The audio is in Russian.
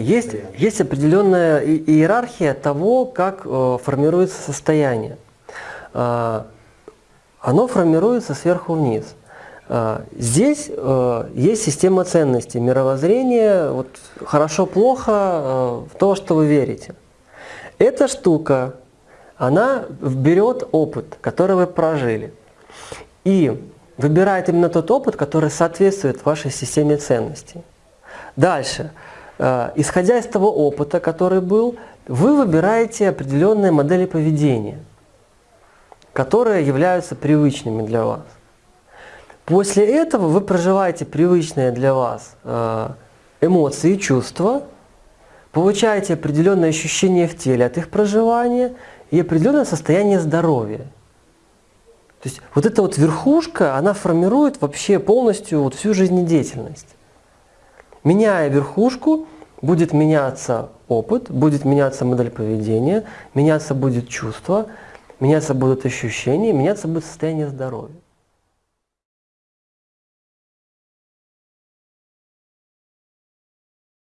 Есть, есть определенная иерархия того, как э, формируется состояние. А, оно формируется сверху вниз. А, здесь э, есть система ценностей, мировоззрение, вот, хорошо-плохо, э, то, что вы верите. Эта штука, она берет опыт, который вы прожили, и выбирает именно тот опыт, который соответствует вашей системе ценностей. Дальше. Э, Исходя из того опыта, который был, вы выбираете определенные модели поведения, которые являются привычными для вас. После этого вы проживаете привычные для вас э, эмоции и чувства, получаете определенные ощущения в теле от их проживания и определенное состояние здоровья. То есть вот эта вот верхушка, она формирует вообще полностью вот всю жизнедеятельность. Меняя верхушку, будет меняться опыт, будет меняться модель поведения, меняться будет чувство, меняться будут ощущения, меняться будет состояние здоровья.